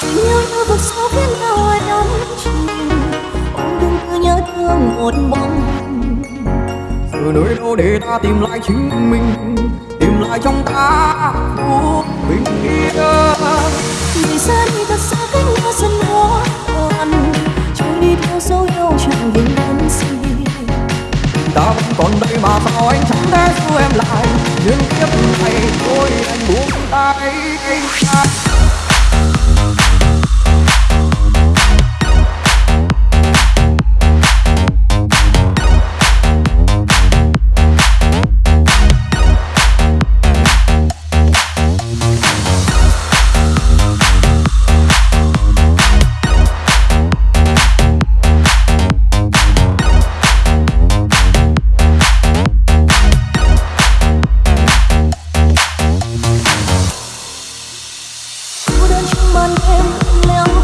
tình yêu như vực sâu khiến ta đắm chìm ôm đừng cứ nhớ thương một bóng từ nơi đâu để ta tìm lại chính mình, tìm lại trong ta phút bình yên ngày xa đi thật xa cách nhau dần hóa còn trôi đi theo dấu yêu chẳng hình bóng gì ta vẫn còn đây mà sao anh chẳng thể giữ em lại, nhưng kiếp này tôi anh buông tay anh. little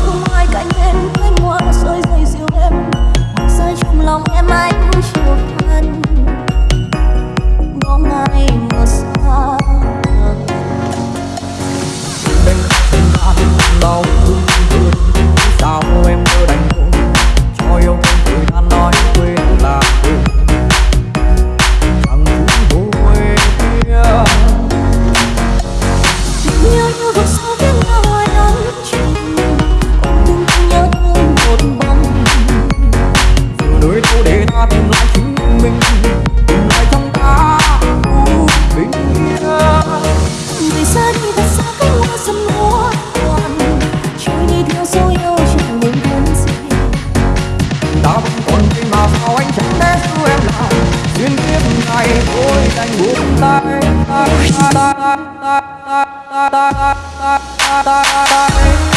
da da da da da da da da tay tay